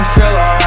doesn't feel alright.